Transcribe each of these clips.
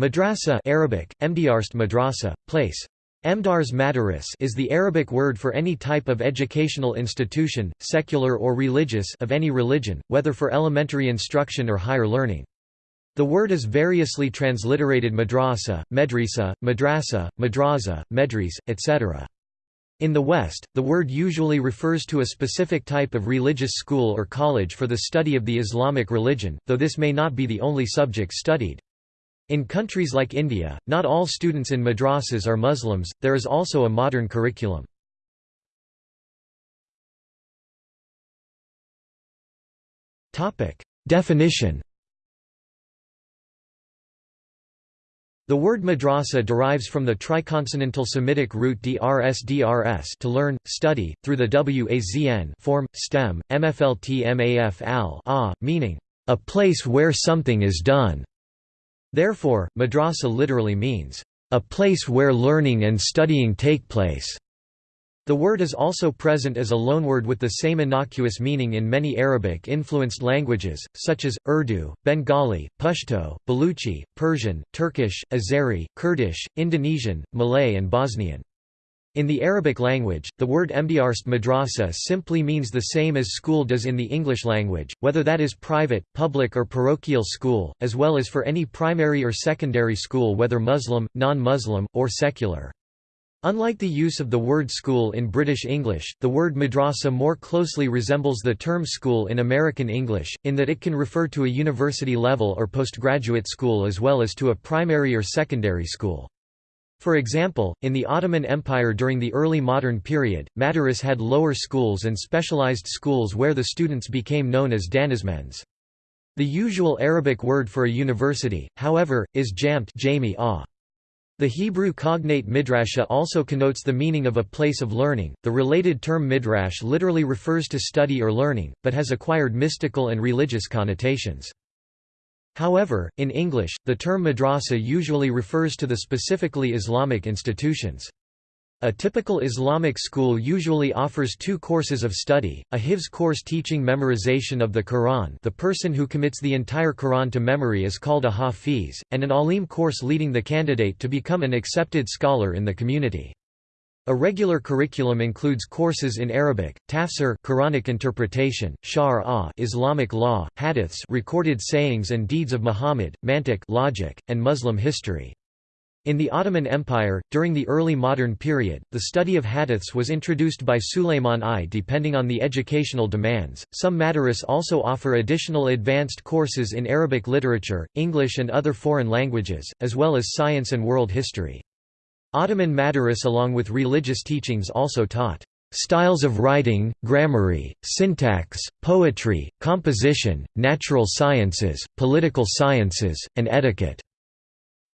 Madrasa Arabic, Emdiarst madrasa, place. Emdars madaris is the Arabic word for any type of educational institution, secular or religious of any religion, whether for elementary instruction or higher learning. The word is variously transliterated madrasa, medrisa, madrasa, madraza, medris, etc. In the West, the word usually refers to a specific type of religious school or college for the study of the Islamic religion, though this may not be the only subject studied. In countries like India, not all students in madrasas are Muslims, there is also a modern curriculum. Definition The word madrasa derives from the triconsonantal Semitic root drs drs to learn, study, through the wazn form, stem, mflt maf al meaning, a place where something is done. Therefore, madrasa literally means, a place where learning and studying take place. The word is also present as a loanword with the same innocuous meaning in many Arabic-influenced languages, such as, Urdu, Bengali, Pashto, Baluchi, Persian, Turkish, Azeri, Kurdish, Indonesian, Malay and Bosnian. In the Arabic language, the word Emdiarst madrasa simply means the same as school does in the English language, whether that is private, public or parochial school, as well as for any primary or secondary school whether Muslim, non-Muslim, or secular. Unlike the use of the word school in British English, the word madrasa more closely resembles the term school in American English, in that it can refer to a university level or postgraduate school as well as to a primary or secondary school. For example, in the Ottoman Empire during the early modern period, Madaris had lower schools and specialized schools where the students became known as danizmends. The usual Arabic word for a university, however, is jamt The Hebrew cognate midrasha also connotes the meaning of a place of learning. The related term midrash literally refers to study or learning, but has acquired mystical and religious connotations. However, in English, the term madrasa usually refers to the specifically Islamic institutions. A typical Islamic school usually offers two courses of study, a Hifz course teaching memorization of the Quran the person who commits the entire Quran to memory is called a Hafiz, and an Alim course leading the candidate to become an accepted scholar in the community. A regular curriculum includes courses in Arabic, tafsir Quranic interpretation, shar Islamic law, hadiths recorded sayings and deeds of Muhammad, mantiq logic, and Muslim history. In the Ottoman Empire, during the early modern period, the study of hadiths was introduced by Sulayman I depending on the educational demands. Some madaris also offer additional advanced courses in Arabic literature, English and other foreign languages, as well as science and world history. Ottoman Madaris along with religious teachings also taught styles of writing, grammary, syntax, poetry, composition, natural sciences, political sciences, and etiquette.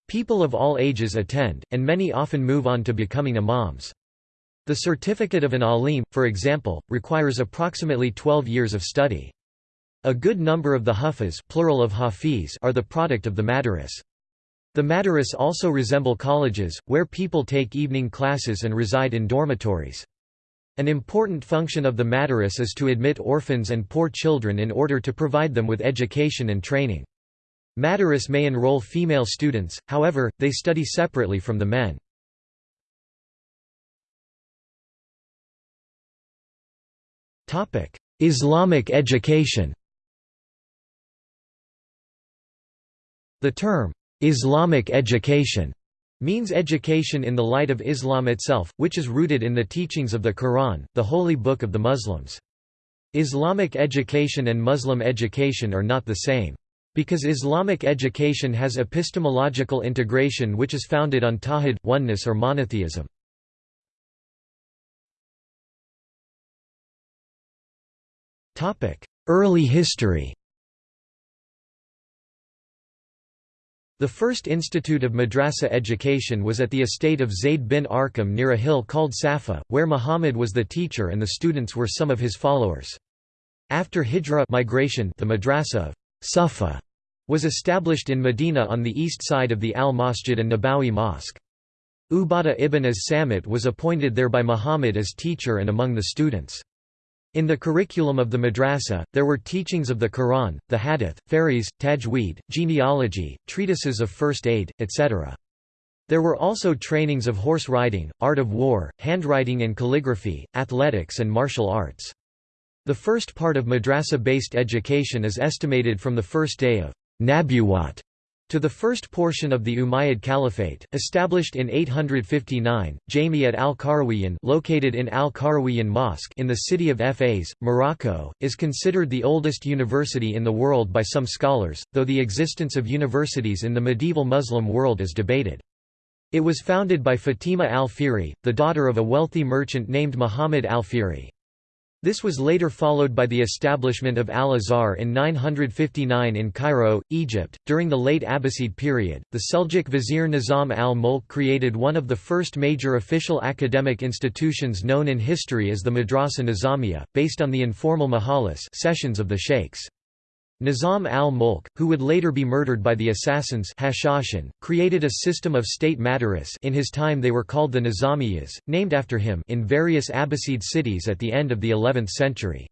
People of all ages attend, and many often move on to becoming imams. The certificate of an alim, for example, requires approximately 12 years of study. A good number of the huffaz plural of hafiz are the product of the madaris. The madaris also resemble colleges, where people take evening classes and reside in dormitories. An important function of the madaris is to admit orphans and poor children in order to provide them with education and training. Madaris may enroll female students, however, they study separately from the men. Islamic education The term, Islamic education means education in the light of Islam itself, which is rooted in the teachings of the Quran, the holy book of the Muslims. Islamic education and Muslim education are not the same. Because Islamic education has epistemological integration which is founded on tawhid, oneness or monotheism. Early history The first institute of madrasa education was at the estate of Zayd bin Arqam near a hill called Safa, where Muhammad was the teacher and the students were some of his followers. After Hijra migration, the madrasa of Safa was established in Medina on the east side of the Al-Masjid and Nabawi Mosque. Ubadah ibn as-Samit was appointed there by Muhammad as teacher and among the students. In the curriculum of the madrasa, there were teachings of the Quran, the Hadith, Faris, Tajweed, genealogy, treatises of first aid, etc. There were also trainings of horse riding, art of war, handwriting and calligraphy, athletics and martial arts. The first part of madrasa-based education is estimated from the first day of Nabuwat to the first portion of the Umayyad Caliphate, established in 859, Jamiat al-Qarawiyyin located in al-Qarawiyyin Mosque in the city of Fez, Morocco, is considered the oldest university in the world by some scholars, though the existence of universities in the medieval Muslim world is debated. It was founded by Fatima al-Fihri, the daughter of a wealthy merchant named Muhammad al-Fihri. This was later followed by the establishment of Al-Azhar in 959 in Cairo, Egypt. During the late Abbasid period, the Seljuk vizier Nizam al-Mulk created one of the first major official academic institutions known in history as the Madrasa Nizamiya, based on the informal majalis sessions of the sheikhs. Nizam al-Mulk, who would later be murdered by the assassins Hashashin, created a system of state madaris in his time they were called the Nizamiyas, named after him in various Abbasid cities at the end of the 11th century.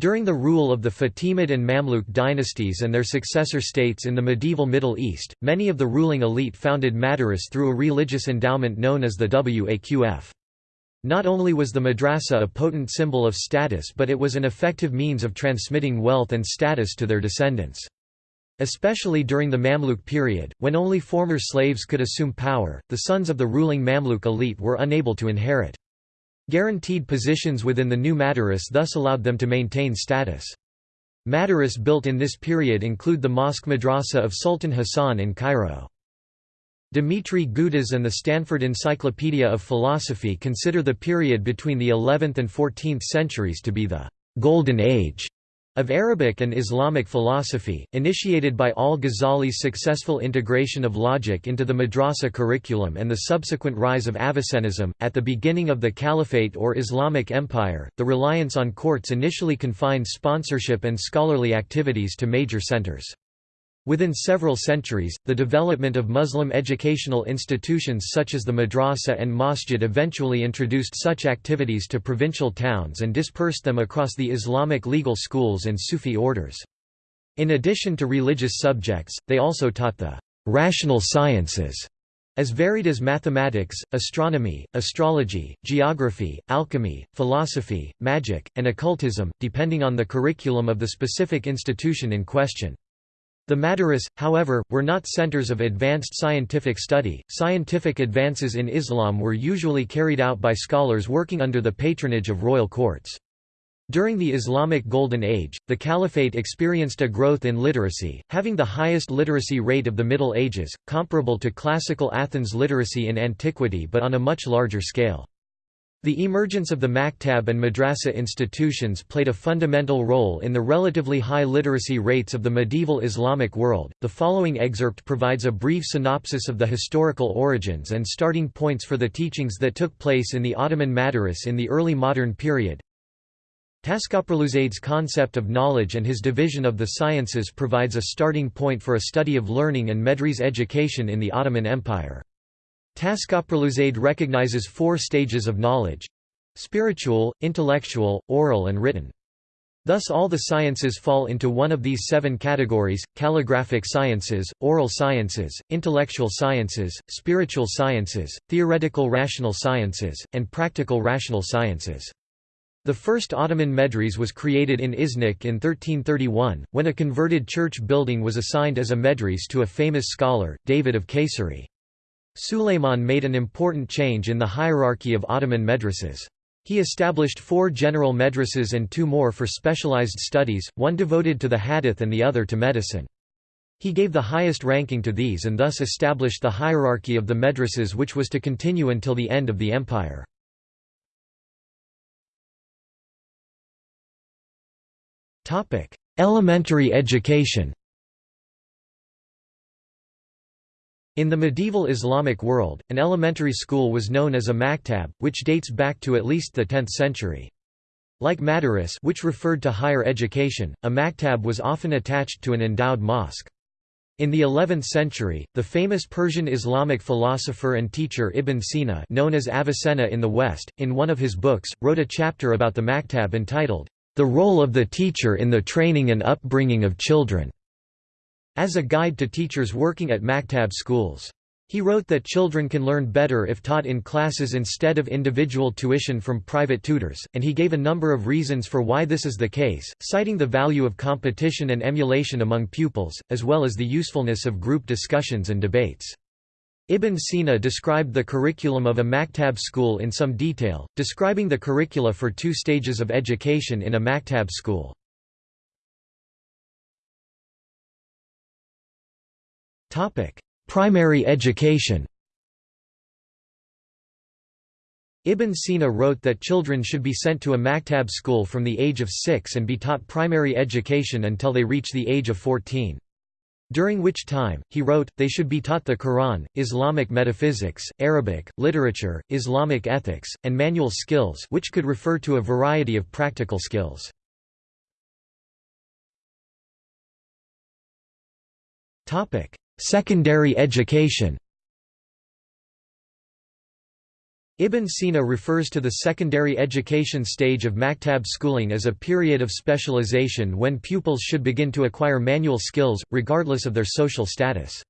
During the rule of the Fatimid and Mamluk dynasties and their successor states in the medieval Middle East, many of the ruling elite founded madaris through a religious endowment known as the Waqf. Not only was the madrasa a potent symbol of status but it was an effective means of transmitting wealth and status to their descendants. Especially during the Mamluk period, when only former slaves could assume power, the sons of the ruling Mamluk elite were unable to inherit. Guaranteed positions within the new madaris thus allowed them to maintain status. Madaris built in this period include the Mosque Madrasa of Sultan Hassan in Cairo. Dmitry Gutas and the Stanford Encyclopedia of Philosophy consider the period between the 11th and 14th centuries to be the «golden age» of Arabic and Islamic philosophy, initiated by al-Ghazali's successful integration of logic into the madrasa curriculum and the subsequent rise of Avicennism. At the beginning of the Caliphate or Islamic Empire, the reliance on courts initially confined sponsorship and scholarly activities to major centers. Within several centuries, the development of Muslim educational institutions such as the madrasa and masjid eventually introduced such activities to provincial towns and dispersed them across the Islamic legal schools and Sufi orders. In addition to religious subjects, they also taught the rational sciences, as varied as mathematics, astronomy, astrology, geography, alchemy, philosophy, magic, and occultism, depending on the curriculum of the specific institution in question. The Madaris, however, were not centers of advanced scientific study. Scientific advances in Islam were usually carried out by scholars working under the patronage of royal courts. During the Islamic Golden Age, the Caliphate experienced a growth in literacy, having the highest literacy rate of the Middle Ages, comparable to classical Athens literacy in antiquity but on a much larger scale. The emergence of the maktab and madrasa institutions played a fundamental role in the relatively high literacy rates of the medieval Islamic world. The following excerpt provides a brief synopsis of the historical origins and starting points for the teachings that took place in the Ottoman Madaris in the early modern period. Taskapurluzade's concept of knowledge and his division of the sciences provides a starting point for a study of learning and Medres education in the Ottoman Empire. Taskapurluzade recognizes four stages of knowledge spiritual, intellectual, oral, and written. Thus all the sciences fall into one of these seven categories, calligraphic sciences, oral sciences, intellectual sciences, spiritual sciences, theoretical rational sciences, and practical rational sciences. The first Ottoman medres was created in Iznik in 1331, when a converted church building was assigned as a medres to a famous scholar, David of Kayseri. Suleiman made an important change in the hierarchy of Ottoman madrasas. He established four general madrasas and two more for specialized studies, one devoted to the hadith and the other to medicine. He gave the highest ranking to these and thus established the hierarchy of the madrasas which was to continue until the end of the empire. Elementary education In the medieval Islamic world, an elementary school was known as a maktab, which dates back to at least the 10th century. Like madaris which referred to higher education, a maktab was often attached to an endowed mosque. In the 11th century, the famous Persian Islamic philosopher and teacher Ibn Sina known as Avicenna in the West, in one of his books, wrote a chapter about the maktab entitled, "'The Role of the Teacher in the Training and Upbringing of Children' as a guide to teachers working at maktab schools. He wrote that children can learn better if taught in classes instead of individual tuition from private tutors, and he gave a number of reasons for why this is the case, citing the value of competition and emulation among pupils, as well as the usefulness of group discussions and debates. Ibn Sina described the curriculum of a maktab school in some detail, describing the curricula for two stages of education in a maktab school. Topic: Primary education Ibn Sina wrote that children should be sent to a maktab school from the age of six and be taught primary education until they reach the age of 14. During which time, he wrote, they should be taught the Quran, Islamic metaphysics, Arabic, literature, Islamic ethics, and manual skills which could refer to a variety of practical skills. Secondary education Ibn Sina refers to the secondary education stage of maktab schooling as a period of specialization when pupils should begin to acquire manual skills, regardless of their social status.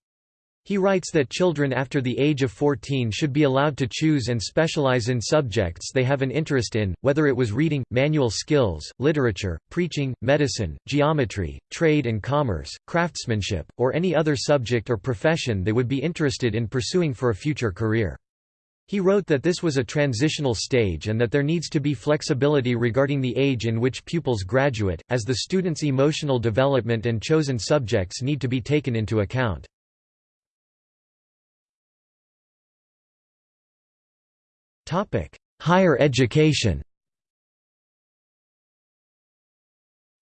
He writes that children after the age of 14 should be allowed to choose and specialize in subjects they have an interest in, whether it was reading, manual skills, literature, preaching, medicine, geometry, trade and commerce, craftsmanship, or any other subject or profession they would be interested in pursuing for a future career. He wrote that this was a transitional stage and that there needs to be flexibility regarding the age in which pupils graduate, as the student's emotional development and chosen subjects need to be taken into account. Higher education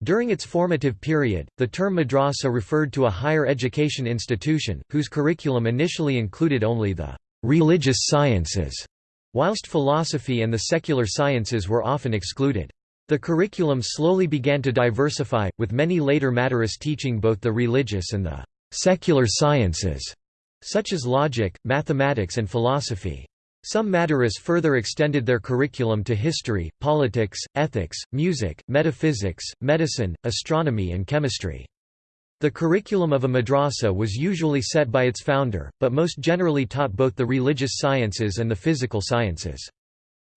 During its formative period, the term madrasa referred to a higher education institution, whose curriculum initially included only the «religious sciences», whilst philosophy and the secular sciences were often excluded. The curriculum slowly began to diversify, with many later Madaris teaching both the religious and the «secular sciences», such as logic, mathematics and philosophy. Some Madaris further extended their curriculum to history, politics, ethics, music, metaphysics, medicine, astronomy and chemistry. The curriculum of a madrasa was usually set by its founder, but most generally taught both the religious sciences and the physical sciences.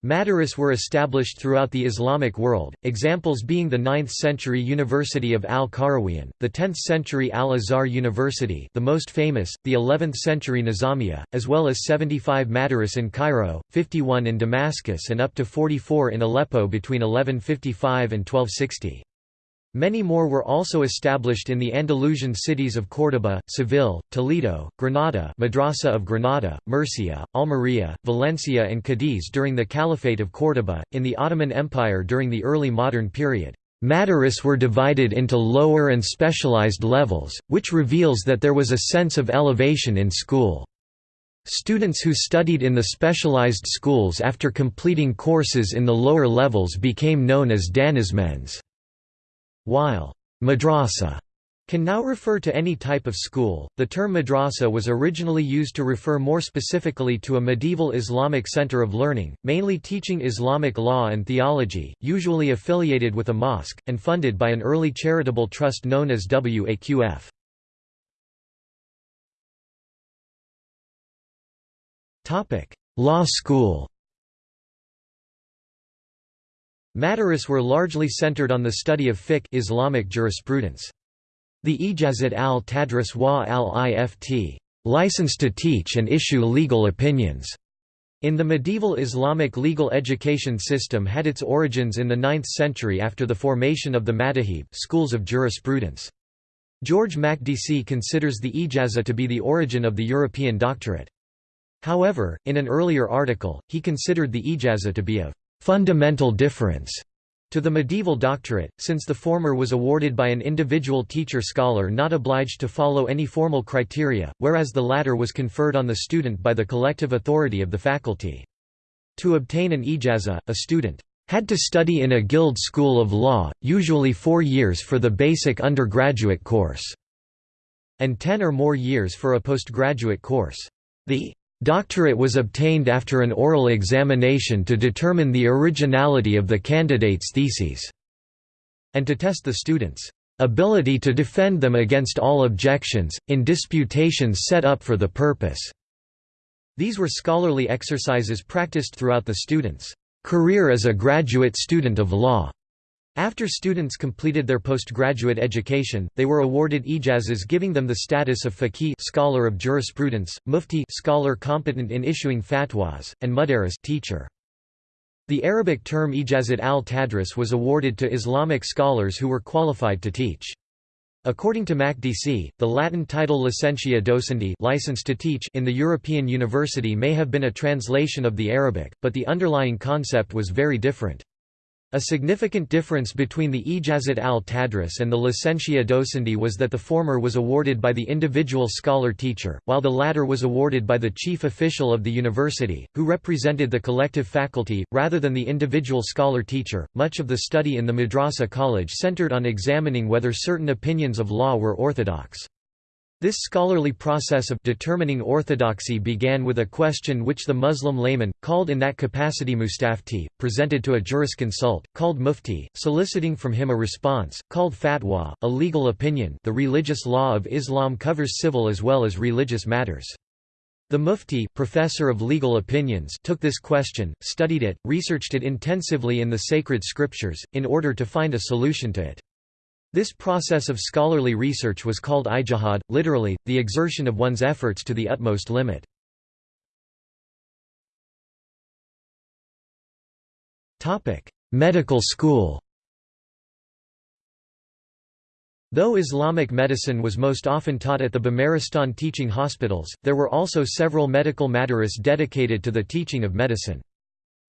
Madaris were established throughout the Islamic world, examples being the 9th-century University of Al-Qarawiyyin, the 10th-century Al-Azhar University the most famous, the 11th-century Nizamiya, as well as 75 Madaris in Cairo, 51 in Damascus and up to 44 in Aleppo between 1155 and 1260. Many more were also established in the Andalusian cities of Córdoba, Seville, Toledo, Granada Madrasa of Granada, Murcia, Almería, Valencia and Cadiz during the Caliphate of Córdoba, in the Ottoman Empire during the early modern period. Madaris were divided into lower and specialized levels, which reveals that there was a sense of elevation in school. Students who studied in the specialized schools after completing courses in the lower levels became known as danizmends. While madrasa can now refer to any type of school, the term madrasa was originally used to refer more specifically to a medieval Islamic center of learning, mainly teaching Islamic law and theology, usually affiliated with a mosque, and funded by an early charitable trust known as Waqf. Law school Madaris were largely centered on the study of fiqh Islamic jurisprudence. The Ijazat al-Tadris wa al-Ift license to teach and issue legal opinions, in the medieval Islamic legal education system had its origins in the 9th century after the formation of the Madahib schools of jurisprudence. George Makdisi considers the ijaza to be the origin of the European doctorate. However, in an earlier article, he considered the ijaza to be of fundamental difference to the medieval doctorate, since the former was awarded by an individual teacher-scholar not obliged to follow any formal criteria, whereas the latter was conferred on the student by the collective authority of the faculty. To obtain an ijaza, a student had to study in a guild school of law, usually four years for the basic undergraduate course. and 10 or more years for a postgraduate course. The doctorate was obtained after an oral examination to determine the originality of the candidate's theses, and to test the students' ability to defend them against all objections, in disputations set up for the purpose. These were scholarly exercises practiced throughout the student's career as a graduate student of law. After students completed their postgraduate education, they were awarded ijazas giving them the status of faqih scholar of jurisprudence, mufti scholar competent in issuing fatwas, and mudaris teacher. The Arabic term ijazat al-tadris was awarded to Islamic scholars who were qualified to teach. According to Makdisi, the Latin title licentia docendi license to teach in the European university may have been a translation of the Arabic, but the underlying concept was very different. A significant difference between the Ijazat al-Tadris and the Licentia Docendi was that the former was awarded by the individual scholar-teacher, while the latter was awarded by the chief official of the university, who represented the collective faculty, rather than the individual scholar-teacher. Much of the study in the Madrasa college centered on examining whether certain opinions of law were orthodox. This scholarly process of determining orthodoxy began with a question which the Muslim layman, called in that capacity mustafti, presented to a jurisconsult, called mufti, soliciting from him a response, called fatwa, a legal opinion the religious law of Islam covers civil as well as religious matters. The mufti professor of legal opinions took this question, studied it, researched it intensively in the sacred scriptures, in order to find a solution to it. This process of scholarly research was called ijtihad, literally, the exertion of one's efforts to the utmost limit. Medical school Though Islamic medicine was most often taught at the Bimaristan teaching hospitals, there were also several medical madaris dedicated to the teaching of medicine.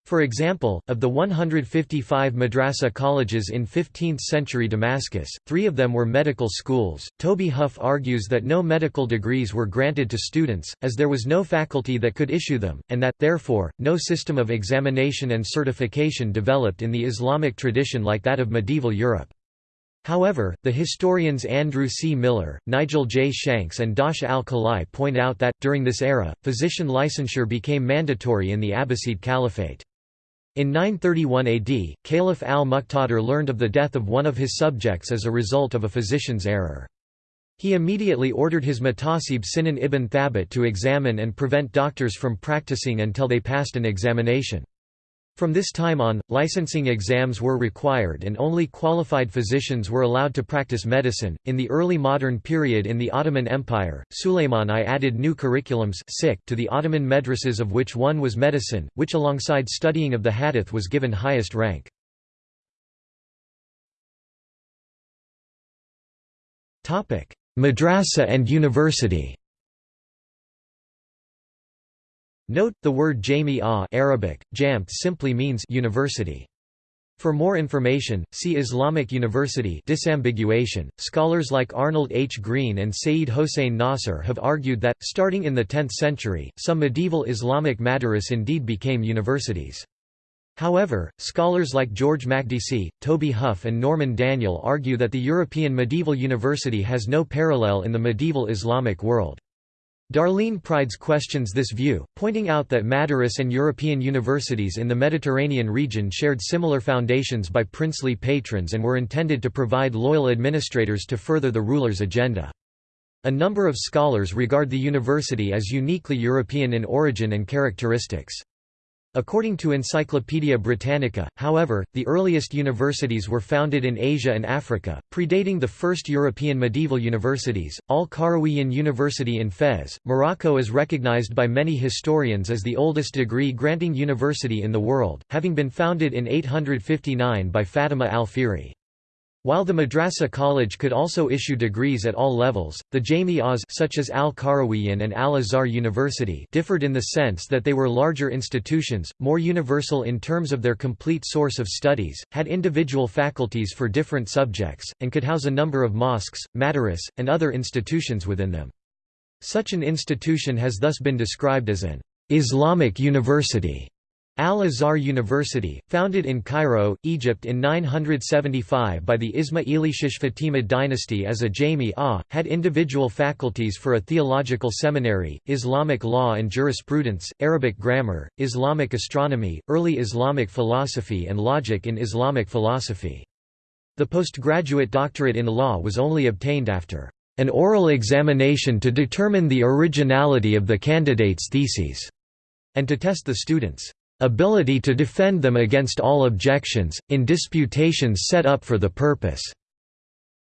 For example, of the 155 madrasa colleges in 15th-century Damascus, three of them were medical schools. Toby Huff argues that no medical degrees were granted to students, as there was no faculty that could issue them, and that, therefore, no system of examination and certification developed in the Islamic tradition like that of medieval Europe. However, the historians Andrew C. Miller, Nigel J. Shanks and Dasha al-Khalai point out that, during this era, physician licensure became mandatory in the Abbasid Caliphate. In 931 AD, Caliph al-Muqtadir learned of the death of one of his subjects as a result of a physician's error. He immediately ordered his Muhtasib Sinan ibn Thabit to examine and prevent doctors from practicing until they passed an examination. From this time on, licensing exams were required and only qualified physicians were allowed to practice medicine. In the early modern period in the Ottoman Empire, Suleiman I added new curriculums to the Ottoman madrasas of which one was medicine, which alongside studying of the hadith was given highest rank. Madrasa and university Note, the word Jami'ah Arabic, jamt simply means university. For more information, see Islamic University disambiguation. Scholars like Arnold H. Green and Sayyid Hossein Nasr have argued that, starting in the 10th century, some medieval Islamic madaris indeed became universities. However, scholars like George Makdisi, Toby Huff and Norman Daniel argue that the European medieval university has no parallel in the medieval Islamic world. Darleen Pryds questions this view, pointing out that Madaris and European universities in the Mediterranean region shared similar foundations by princely patrons and were intended to provide loyal administrators to further the ruler's agenda. A number of scholars regard the university as uniquely European in origin and characteristics. According to Encyclopaedia Britannica, however, the earliest universities were founded in Asia and Africa, predating the first European medieval universities. Al Qarawiyyin University in Fez, Morocco is recognized by many historians as the oldest degree granting university in the world, having been founded in 859 by Fatima al-Fihri. While the Madrasa College could also issue degrees at all levels, the Jami'ahs such as Al-Qarawiyyin and Al-Azhar University differed in the sense that they were larger institutions, more universal in terms of their complete source of studies, had individual faculties for different subjects, and could house a number of mosques, madaris, and other institutions within them. Such an institution has thus been described as an Islamic university. Al-Azhar University, founded in Cairo, Egypt in 975 by the Ismailishish Fatimid dynasty as a Jami'ah, had individual faculties for a theological seminary, Islamic law and jurisprudence, Arabic grammar, Islamic astronomy, early Islamic philosophy and logic in Islamic philosophy. The postgraduate doctorate in law was only obtained after an oral examination to determine the originality of the candidate's theses, and to test the students' ability to defend them against all objections, in disputations set up for the purpose.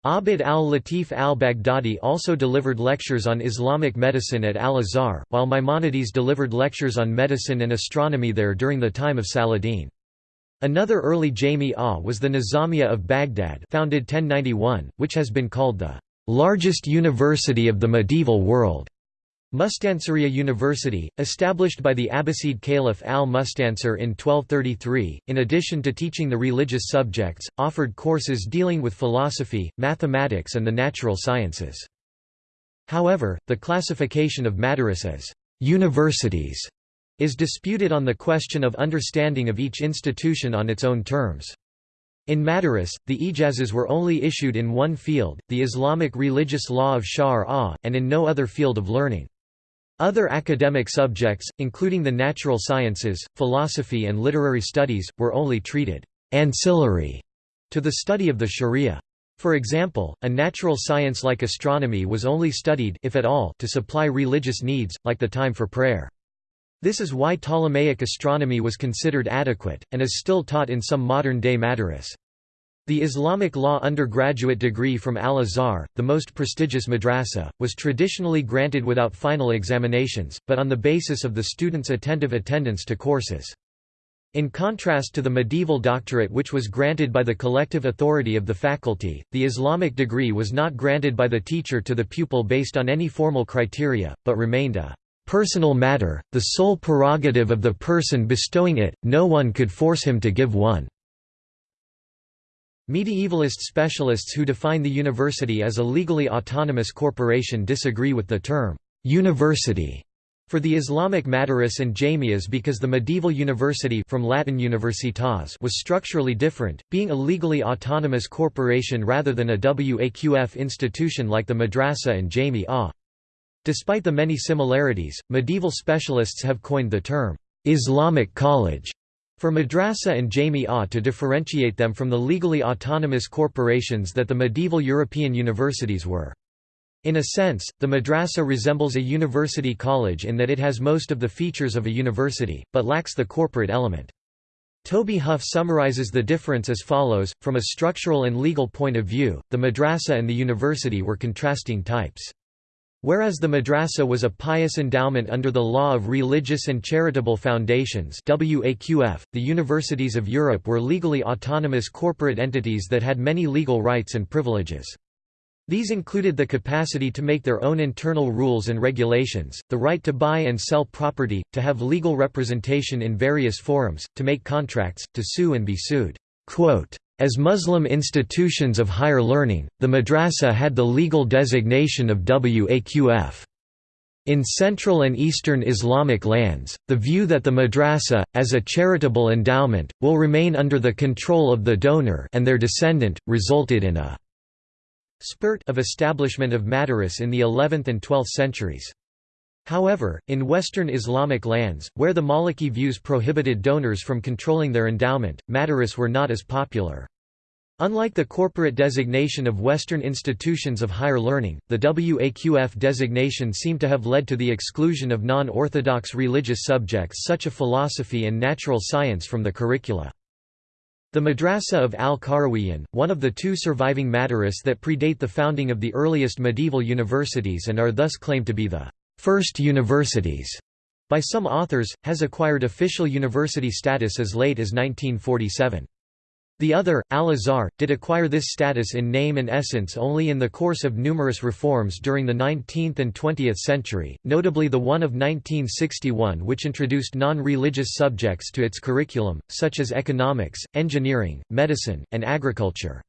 Abd al-Latif al-Baghdadi also delivered lectures on Islamic medicine at Al-Azhar, while Maimonides delivered lectures on medicine and astronomy there during the time of Saladin. Another early Jami'ah was the Nizamiya of Baghdad founded 1091, which has been called the largest university of the medieval world. Mustansiriya University, established by the Abbasid Caliph al-Mustansir in 1233, in addition to teaching the religious subjects, offered courses dealing with philosophy, mathematics and the natural sciences. However, the classification of madaris as «universities» is disputed on the question of understanding of each institution on its own terms. In Madaris, the ijazas were only issued in one field, the Islamic religious law of Shar' and in no other field of learning. Other academic subjects, including the natural sciences, philosophy and literary studies, were only treated ancillary to the study of the sharia. For example, a natural science like astronomy was only studied if at all, to supply religious needs, like the time for prayer. This is why Ptolemaic astronomy was considered adequate, and is still taught in some modern-day madaris. The Islamic law undergraduate degree from Al-Azhar, the most prestigious madrasa, was traditionally granted without final examinations, but on the basis of the student's attentive attendance to courses. In contrast to the medieval doctorate which was granted by the collective authority of the faculty, the Islamic degree was not granted by the teacher to the pupil based on any formal criteria, but remained a personal matter, the sole prerogative of the person bestowing it, no one could force him to give one. Medievalist specialists who define the university as a legally autonomous corporation disagree with the term «university» for the Islamic madaris and jamias because the medieval university from Latin universitas was structurally different, being a legally autonomous corporation rather than a waqf institution like the madrasa and jami'ah. Despite the many similarities, medieval specialists have coined the term Islamic college for madrasa and jami'ah to differentiate them from the legally autonomous corporations that the medieval European universities were. In a sense, the madrasa resembles a university college in that it has most of the features of a university, but lacks the corporate element. Toby Huff summarizes the difference as follows, from a structural and legal point of view, the madrasa and the university were contrasting types. Whereas the madrasa was a pious endowment under the law of religious and charitable foundations WAQF, the universities of Europe were legally autonomous corporate entities that had many legal rights and privileges. These included the capacity to make their own internal rules and regulations, the right to buy and sell property, to have legal representation in various forums, to make contracts, to sue and be sued. Quote, as Muslim institutions of higher learning, the madrasa had the legal designation of waqf. In Central and Eastern Islamic lands, the view that the madrasa, as a charitable endowment, will remain under the control of the donor and their descendant, resulted in a spurt of establishment of madaris in the 11th and 12th centuries. However, in Western Islamic lands, where the Maliki views prohibited donors from controlling their endowment, madaris were not as popular. Unlike the corporate designation of Western institutions of higher learning, the WAQF designation seemed to have led to the exclusion of non-orthodox religious subjects such as philosophy and natural science from the curricula. The Madrasa of al-Qarawiyyin, one of the two surviving madaris that predate the founding of the earliest medieval universities and are thus claimed to be the first universities by some authors, has acquired official university status as late as 1947. The other, Al-Azhar, did acquire this status in name and essence only in the course of numerous reforms during the 19th and 20th century, notably the one of 1961 which introduced non-religious subjects to its curriculum, such as economics, engineering, medicine, and agriculture.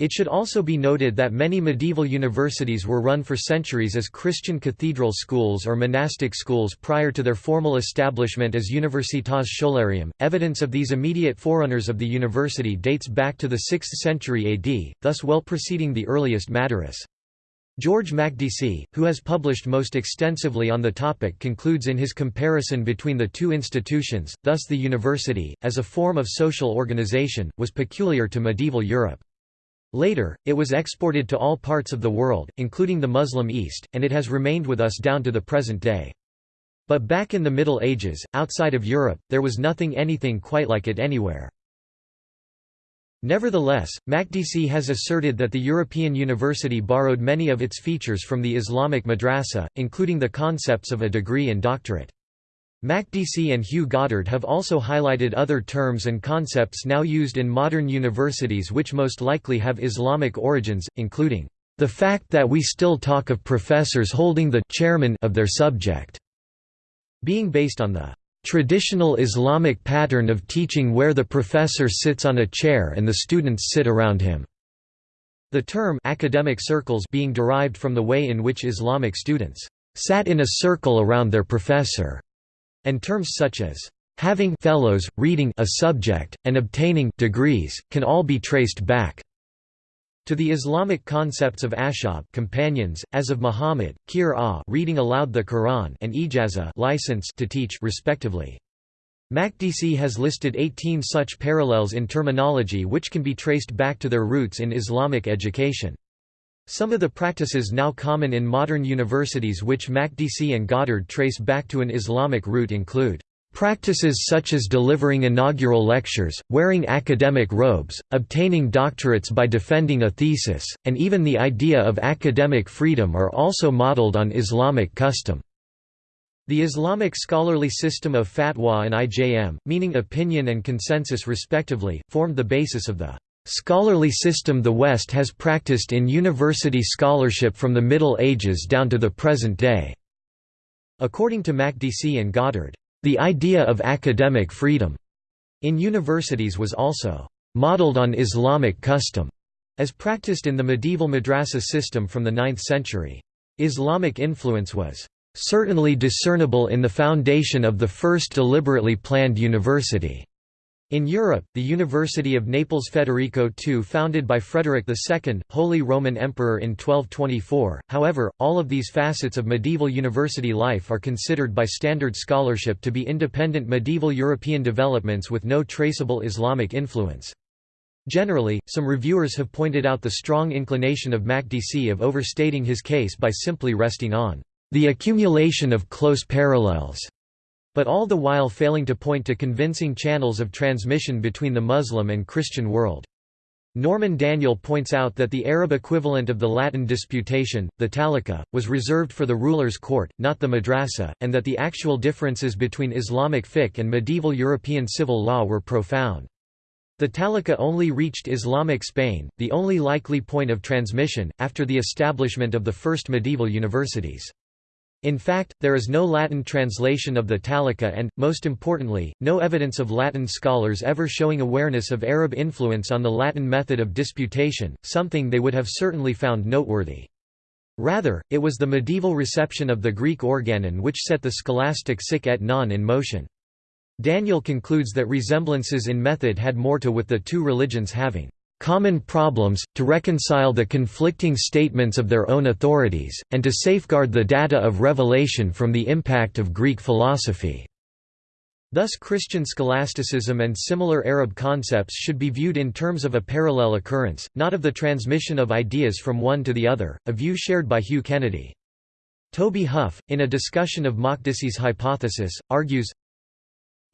It should also be noted that many medieval universities were run for centuries as Christian cathedral schools or monastic schools prior to their formal establishment as Universitas Scholarium. Evidence of these immediate forerunners of the university dates back to the 6th century AD, thus well preceding the earliest Madaris. George Makdisi, who has published most extensively on the topic concludes in his comparison between the two institutions, thus the university, as a form of social organization, was peculiar to medieval Europe. Later, it was exported to all parts of the world, including the Muslim East, and it has remained with us down to the present day. But back in the Middle Ages, outside of Europe, there was nothing anything quite like it anywhere. Nevertheless, Makdisi has asserted that the European university borrowed many of its features from the Islamic madrasa, including the concepts of a degree and doctorate. Makdisi and Hugh Goddard have also highlighted other terms and concepts now used in modern universities which most likely have Islamic origins, including, "...the fact that we still talk of professors holding the chairman of their subject," being based on the traditional Islamic pattern of teaching where the professor sits on a chair and the students sit around him. The term academic circles being derived from the way in which Islamic students sat in a circle around their professor and terms such as having fellows, reading a subject, and obtaining degrees, can all be traced back to the Islamic concepts of ashab companions, as of Muhammad, qir reading aloud the Quran and ijaza license to teach respectively. Makdisi has listed 18 such parallels in terminology which can be traced back to their roots in Islamic education. Some of the practices now common in modern universities which Makdisi and Goddard trace back to an Islamic root include Practices such as delivering inaugural lectures, wearing academic robes, obtaining doctorates by defending a thesis, and even the idea of academic freedom are also modeled on Islamic custom. The Islamic scholarly system of fatwa and ijm, meaning opinion and consensus respectively, formed the basis of the Scholarly system the West has practiced in university scholarship from the Middle Ages down to the present day. According to Makdisi and Goddard, the idea of academic freedom in universities was also modeled on Islamic custom, as practiced in the medieval madrasa system from the 9th century. Islamic influence was certainly discernible in the foundation of the first deliberately planned university. In Europe, the University of Naples Federico II founded by Frederick II, Holy Roman Emperor in 1224, however, all of these facets of medieval university life are considered by standard scholarship to be independent medieval European developments with no traceable Islamic influence. Generally, some reviewers have pointed out the strong inclination of Makdisi of overstating his case by simply resting on the accumulation of close parallels but all the while failing to point to convincing channels of transmission between the Muslim and Christian world. Norman Daniel points out that the Arab equivalent of the Latin disputation, the talika, was reserved for the ruler's court, not the madrasa, and that the actual differences between Islamic fiqh and medieval European civil law were profound. The talika only reached Islamic Spain, the only likely point of transmission, after the establishment of the first medieval universities. In fact, there is no Latin translation of the Talika and, most importantly, no evidence of Latin scholars ever showing awareness of Arab influence on the Latin method of disputation, something they would have certainly found noteworthy. Rather, it was the medieval reception of the Greek organon which set the scholastic sic et non in motion. Daniel concludes that resemblances in method had more to with the two religions having common problems, to reconcile the conflicting statements of their own authorities, and to safeguard the data of revelation from the impact of Greek philosophy. Thus Christian scholasticism and similar Arab concepts should be viewed in terms of a parallel occurrence, not of the transmission of ideas from one to the other, a view shared by Hugh Kennedy. Toby Huff, in a discussion of Makdisi's hypothesis, argues,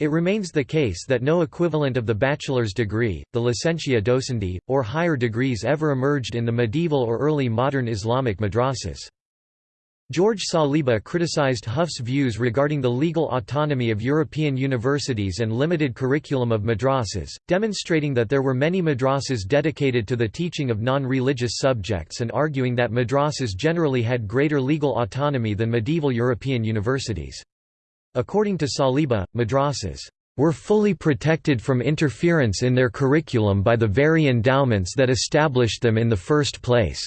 it remains the case that no equivalent of the bachelor's degree, the licentia docendi, or higher degrees ever emerged in the medieval or early modern Islamic madrasas. George Saliba criticized Huff's views regarding the legal autonomy of European universities and limited curriculum of madrasas, demonstrating that there were many madrasas dedicated to the teaching of non-religious subjects and arguing that madrasas generally had greater legal autonomy than medieval European universities. According to Saliba, madrasas were fully protected from interference in their curriculum by the very endowments that established them in the first place.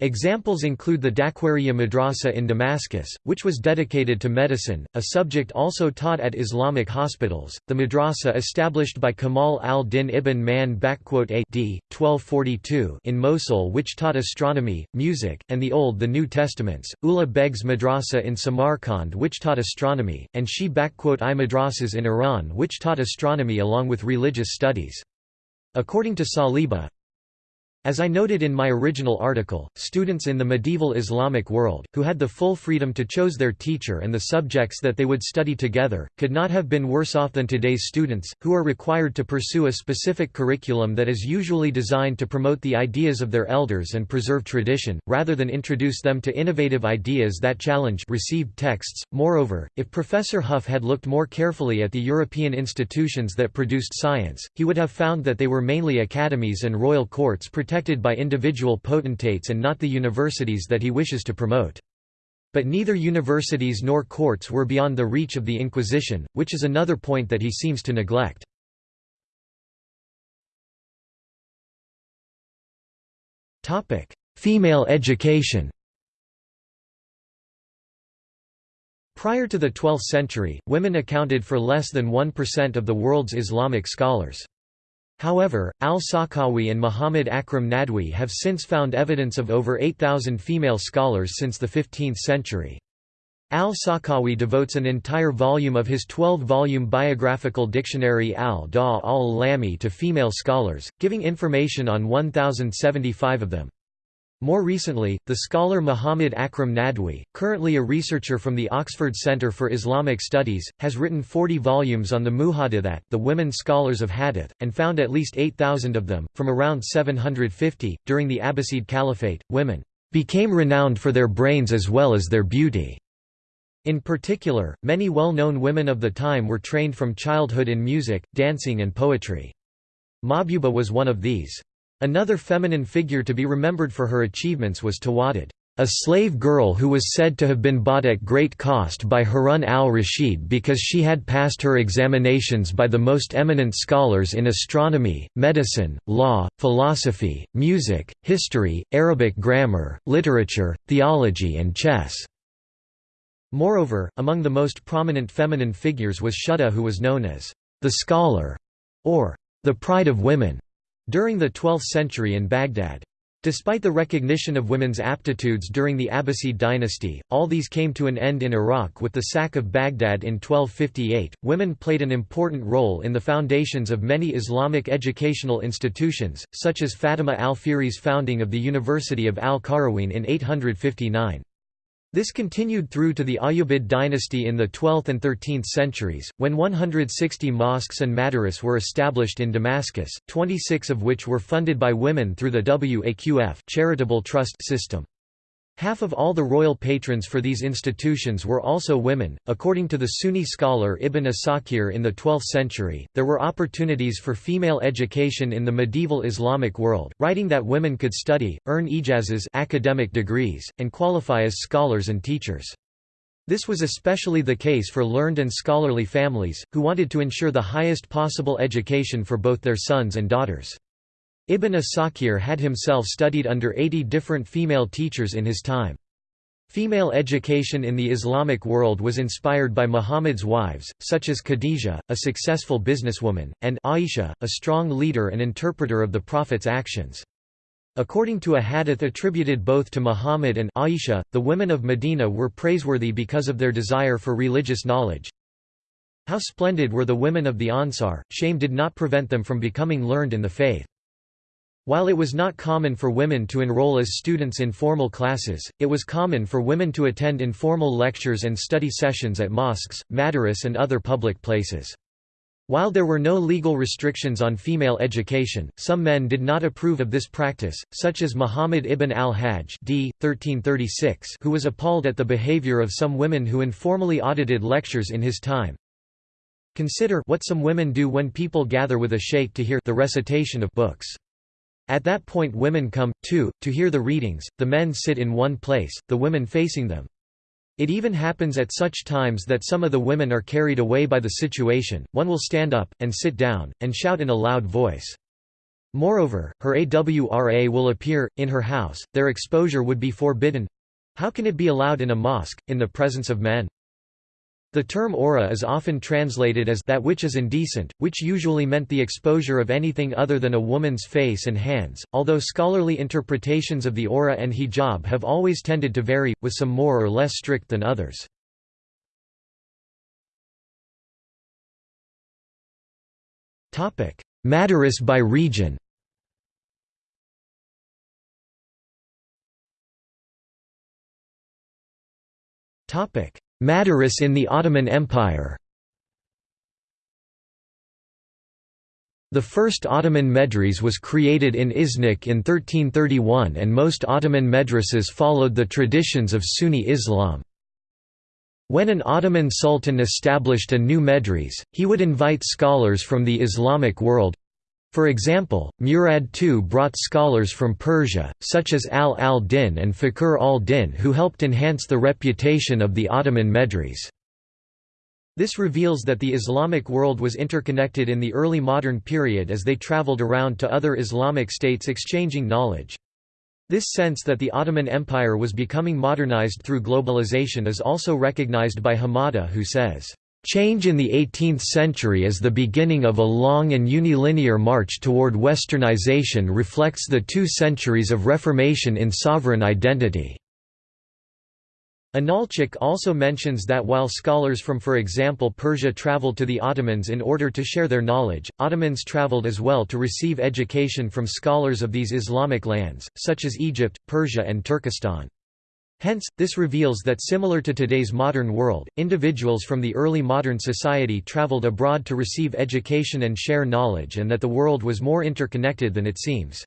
Examples include the Dakhwariyya Madrasa in Damascus, which was dedicated to medicine, a subject also taught at Islamic hospitals, the madrasa established by Kamal al-Din ibn Man d. 1242 in Mosul which taught astronomy, music, and the Old the New Testaments, Ulugh Beg's madrasa in Samarkand which taught astronomy, and Shi I madrasas in Iran which taught astronomy along with religious studies. According to Saliba, as I noted in my original article, students in the medieval Islamic world, who had the full freedom to choose their teacher and the subjects that they would study together, could not have been worse off than today's students, who are required to pursue a specific curriculum that is usually designed to promote the ideas of their elders and preserve tradition, rather than introduce them to innovative ideas that challenge received texts. Moreover, if Professor Huff had looked more carefully at the European institutions that produced science, he would have found that they were mainly academies and royal courts protected protected by individual potentates and not the universities that he wishes to promote. But neither universities nor courts were beyond the reach of the Inquisition, which is another point that he seems to neglect. Female education Prior to the 12th century, women accounted for less than 1% of the world's Islamic scholars. However, al-Sakhawi and Muhammad Akram Nadwi have since found evidence of over 8,000 female scholars since the 15th century. Al-Sakhawi devotes an entire volume of his 12-volume biographical dictionary al-Da al-Lami to female scholars, giving information on 1,075 of them. More recently, the scholar Muhammad Akram Nadwi, currently a researcher from the Oxford Centre for Islamic Studies, has written 40 volumes on the Muhaddithat the women scholars of Hadith, and found at least 8,000 of them, from around 750. During the Abbasid Caliphate, women became renowned for their brains as well as their beauty. In particular, many well-known women of the time were trained from childhood in music, dancing and poetry. Mahbuba was one of these. Another feminine figure to be remembered for her achievements was Tawadud, a slave girl who was said to have been bought at great cost by Harun al-Rashid because she had passed her examinations by the most eminent scholars in astronomy, medicine, law, philosophy, music, history, Arabic grammar, literature, theology and chess. Moreover, among the most prominent feminine figures was Shuhda who was known as the scholar, or the pride of women. During the 12th century in Baghdad. Despite the recognition of women's aptitudes during the Abbasid dynasty, all these came to an end in Iraq with the sack of Baghdad in 1258. Women played an important role in the foundations of many Islamic educational institutions, such as Fatima al-Fihri's founding of the University of al-Qarawiyyin in 859. This continued through to the Ayyubid dynasty in the 12th and 13th centuries, when 160 mosques and madaris were established in Damascus, 26 of which were funded by women through the Waqf charitable trust system. Half of all the royal patrons for these institutions were also women. According to the Sunni scholar Ibn Asakir in the 12th century, there were opportunities for female education in the medieval Islamic world, writing that women could study, earn ijazas academic degrees, and qualify as scholars and teachers. This was especially the case for learned and scholarly families, who wanted to ensure the highest possible education for both their sons and daughters. Ibn Asakir had himself studied under 80 different female teachers in his time. Female education in the Islamic world was inspired by Muhammad's wives, such as Khadija, a successful businesswoman, and Aisha, a strong leader and interpreter of the Prophet's actions. According to a hadith attributed both to Muhammad and Aisha, the women of Medina were praiseworthy because of their desire for religious knowledge. How splendid were the women of the Ansar, shame did not prevent them from becoming learned in the faith. While it was not common for women to enroll as students in formal classes, it was common for women to attend informal lectures and study sessions at mosques, madaris and other public places. While there were no legal restrictions on female education, some men did not approve of this practice, such as Muhammad ibn al-Hajj d. 1336 who was appalled at the behavior of some women who informally audited lectures in his time. Consider what some women do when people gather with a sheikh to hear the recitation of books. At that point women come, too, to hear the readings, the men sit in one place, the women facing them. It even happens at such times that some of the women are carried away by the situation, one will stand up, and sit down, and shout in a loud voice. Moreover, her AWRA will appear, in her house, their exposure would be forbidden. How can it be allowed in a mosque, in the presence of men? The term aura is often translated as that which is indecent, which usually meant the exposure of anything other than a woman's face and hands, although scholarly interpretations of the aura and hijab have always tended to vary, with some more or less strict than others. Madaris by region Madaris in the Ottoman Empire The first Ottoman medrese was created in Iznik in 1331 and most Ottoman medreses followed the traditions of Sunni Islam. When an Ottoman sultan established a new medres, he would invite scholars from the Islamic world, for example, Murad II brought scholars from Persia, such as Al al-Din and Fakhr al-Din who helped enhance the reputation of the Ottoman Medrese. This reveals that the Islamic world was interconnected in the early modern period as they traveled around to other Islamic states exchanging knowledge. This sense that the Ottoman Empire was becoming modernized through globalization is also recognized by Hamadeh who says, Change in the 18th century as the beginning of a long and unilinear march toward westernization reflects the two centuries of reformation in sovereign identity. Inalcik also mentions that while scholars from for example Persia traveled to the Ottomans in order to share their knowledge, Ottomans traveled as well to receive education from scholars of these Islamic lands, such as Egypt, Persia and Turkestan. Hence, this reveals that similar to today's modern world, individuals from the early modern society traveled abroad to receive education and share knowledge and that the world was more interconnected than it seems.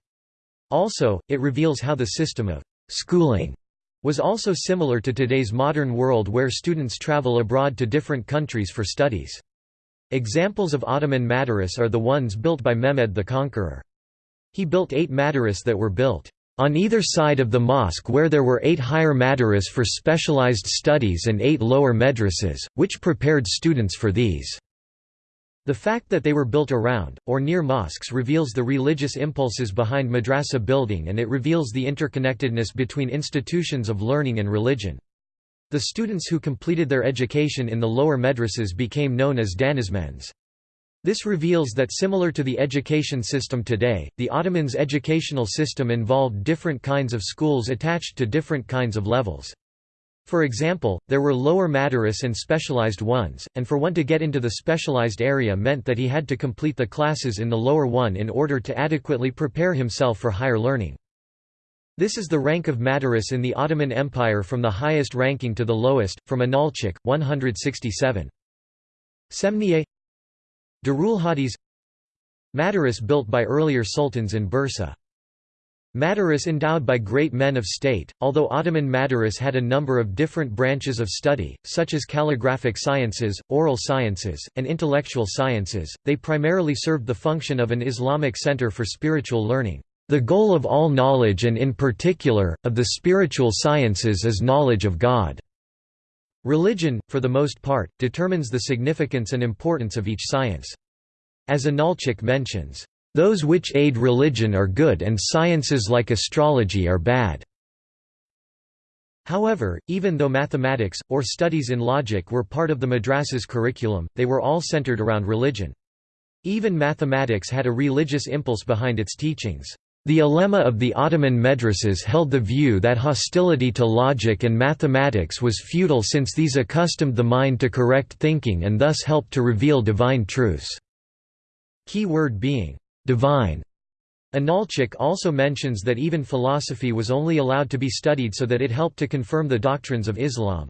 Also, it reveals how the system of «schooling» was also similar to today's modern world where students travel abroad to different countries for studies. Examples of Ottoman madaris are the ones built by Mehmed the Conqueror. He built eight madaris that were built on either side of the mosque where there were eight higher madaris for specialized studies and eight lower madrasas, which prepared students for these. The fact that they were built around, or near mosques reveals the religious impulses behind madrasa building and it reveals the interconnectedness between institutions of learning and religion. The students who completed their education in the lower madrasas became known as danizmends. This reveals that similar to the education system today, the Ottomans' educational system involved different kinds of schools attached to different kinds of levels. For example, there were lower madaris and specialized ones, and for one to get into the specialized area meant that he had to complete the classes in the lower one in order to adequately prepare himself for higher learning. This is the rank of madaris in the Ottoman Empire from the highest ranking to the lowest, from Inalcik, 167. Semniye Darul Hadis Madaris built by earlier sultans in Bursa. Madaris endowed by great men of state, although Ottoman Madaris had a number of different branches of study, such as calligraphic sciences, oral sciences, and intellectual sciences, they primarily served the function of an Islamic center for spiritual learning. The goal of all knowledge and in particular, of the spiritual sciences is knowledge of God. Religion, for the most part, determines the significance and importance of each science. As Inalcik mentions, "...those which aid religion are good and sciences like astrology are bad." However, even though mathematics, or studies in logic were part of the madrasa's curriculum, they were all centered around religion. Even mathematics had a religious impulse behind its teachings. The ulema of the Ottoman madrasas held the view that hostility to logic and mathematics was futile since these accustomed the mind to correct thinking and thus helped to reveal divine truths. Key word being, divine. Inalcik also mentions that even philosophy was only allowed to be studied so that it helped to confirm the doctrines of Islam.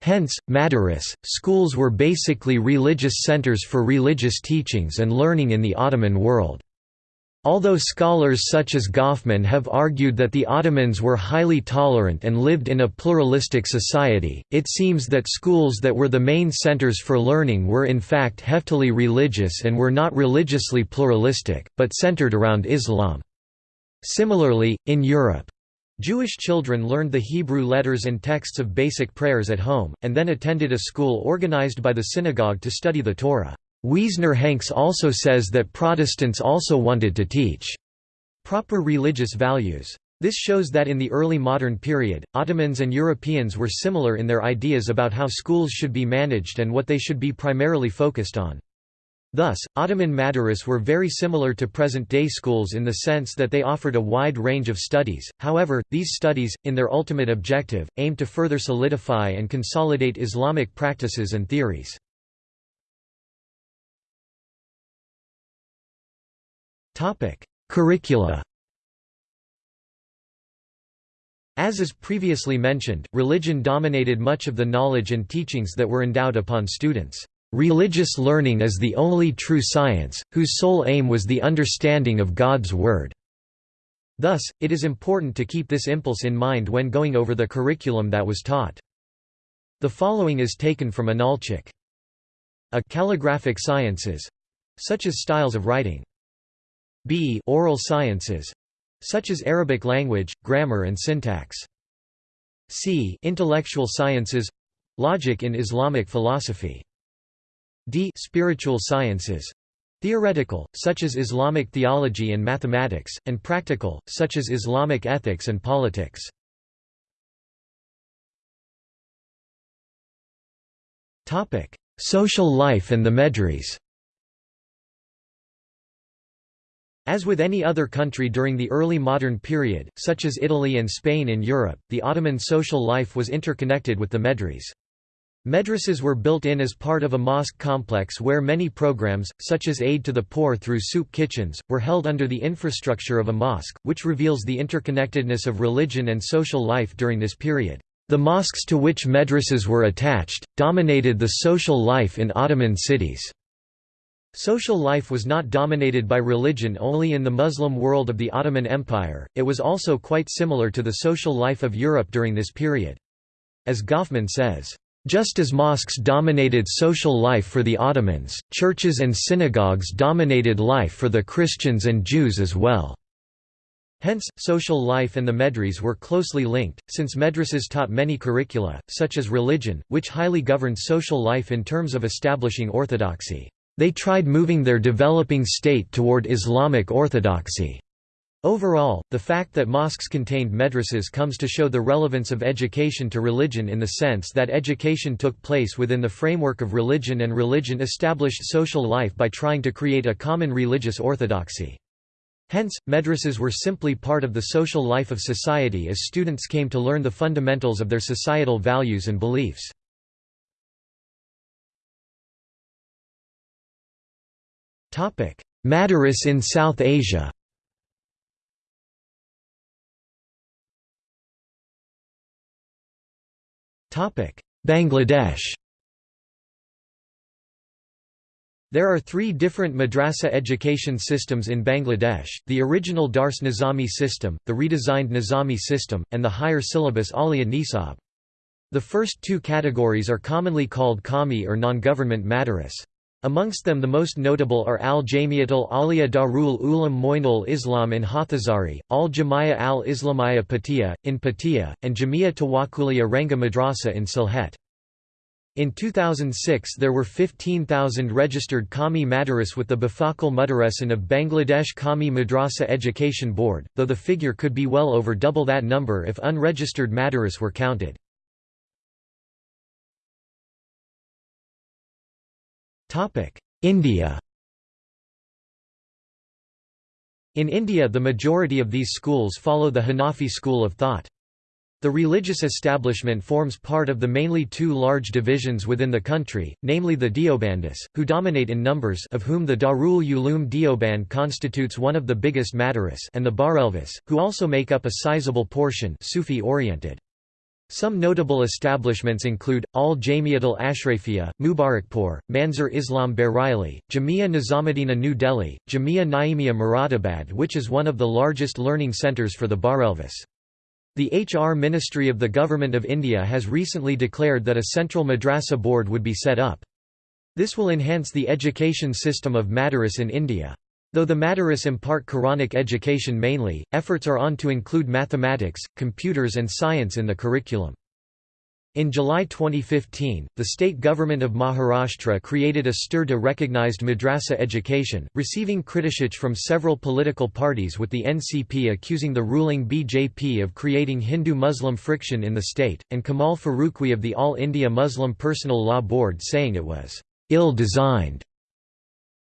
Hence, madaris, schools were basically religious centers for religious teachings and learning in the Ottoman world. Although scholars such as Goffman have argued that the Ottomans were highly tolerant and lived in a pluralistic society, it seems that schools that were the main centers for learning were in fact heftily religious and were not religiously pluralistic, but centered around Islam. Similarly, in Europe, Jewish children learned the Hebrew letters and texts of basic prayers at home, and then attended a school organized by the synagogue to study the Torah. Wiesner-Hanks also says that Protestants also wanted to teach proper religious values. This shows that in the early modern period, Ottomans and Europeans were similar in their ideas about how schools should be managed and what they should be primarily focused on. Thus, Ottoman madaris were very similar to present-day schools in the sense that they offered a wide range of studies, however, these studies, in their ultimate objective, aimed to further solidify and consolidate Islamic practices and theories. Curricula As is previously mentioned, religion dominated much of the knowledge and teachings that were endowed upon students. Religious learning is the only true science, whose sole aim was the understanding of God's Word. Thus, it is important to keep this impulse in mind when going over the curriculum that was taught. The following is taken from Inalcik. A calligraphic sciences such as styles of writing. B oral sciences such as Arabic language, grammar and syntax. C intellectual sciences logic in Islamic philosophy. D spiritual sciences theoretical, such as Islamic theology and mathematics, and practical, such as Islamic ethics and politics. Social life and the Medres As with any other country during the early modern period, such as Italy and Spain in Europe, the Ottoman social life was interconnected with the Medres. Madrasas were built in as part of a mosque complex where many programs, such as aid to the poor through soup kitchens, were held under the infrastructure of a mosque, which reveals the interconnectedness of religion and social life during this period. The mosques to which madrasas were attached, dominated the social life in Ottoman cities. Social life was not dominated by religion only in the Muslim world of the Ottoman Empire, it was also quite similar to the social life of Europe during this period. As Goffman says, just as mosques dominated social life for the Ottomans, churches and synagogues dominated life for the Christians and Jews as well. Hence, social life and the medres were closely linked, since madrasas taught many curricula, such as religion, which highly governed social life in terms of establishing orthodoxy. They tried moving their developing state toward Islamic orthodoxy. Overall, the fact that mosques contained madrasas comes to show the relevance of education to religion in the sense that education took place within the framework of religion and religion established social life by trying to create a common religious orthodoxy. Hence, madrasas were simply part of the social life of society as students came to learn the fundamentals of their societal values and beliefs. Madaris in South Asia Bangladesh There are three different madrasa education systems in Bangladesh, the original Dars Nizami system, the redesigned Nizami system, and the higher syllabus Alia Nisab. The first two categories are commonly called Qawmi or non-government madaris. Amongst them the most notable are Al-Jamiatul Aliya Darul Uloom Moinul Islam in Hathazari, Al-Jamia al-Islamiyya Patia, in Patia, and Jamia Tawakkuliya Ranga Madrasa in Sylhet. In 2006 there were 15,000 registered Qawmi Madaris with the Bafakal Mudaresan of Bangladesh Qawmi Madrasa Education Board, though the figure could be well over double that number if unregistered Madaris were counted. India In India the majority of these schools follow the Hanafi school of thought. The religious establishment forms part of the mainly two large divisions within the country, namely the Deobandis, who dominate in numbers of whom the Darul Uloom Deoband constitutes one of the biggest Madaris and the Barelvis, who also make up a sizable portion Sufi-oriented. Some notable establishments include, Al-Jamiatul Ashrafiyya, Mubarakpur, Manzur Islam Bareilly, Jamia Nizamuddina New Delhi, Jamia Naimia Moradabad which is one of the largest learning centres for the Barelvis. The HR Ministry of the Government of India has recently declared that a central madrasa board would be set up. This will enhance the education system of Madaris in India. Though the Madaris impart Quranic education mainly, efforts are on to include mathematics, computers and science in the curriculum. In July 2015, the state government of Maharashtra created a stir to recognized madrasa education, receiving criticism from several political parties with the NCP accusing the ruling BJP of creating Hindu-Muslim friction in the state, and Kamal Farooqui of the All India Muslim Personal Law Board saying it was ill-designed.